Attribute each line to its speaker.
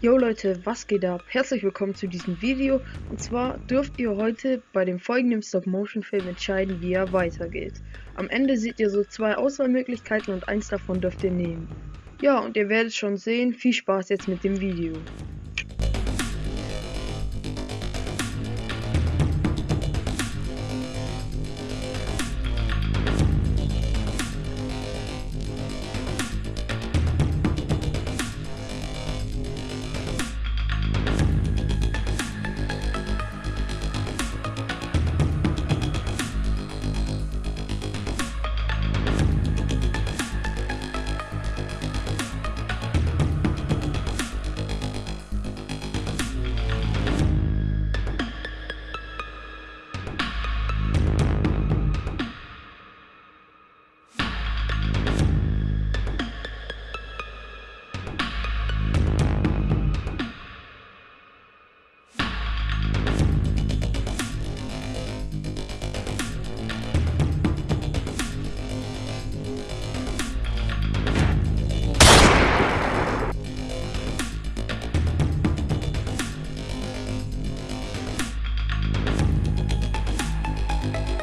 Speaker 1: Jo Leute, was geht ab? Herzlich willkommen zu diesem Video. Und zwar dürft ihr heute bei dem folgenden Stop-Motion-Film entscheiden, wie er weitergeht. Am Ende seht ihr so zwei Auswahlmöglichkeiten und eins davon dürft ihr nehmen. Ja, und ihr werdet schon sehen. Viel Spaß jetzt mit dem Video. you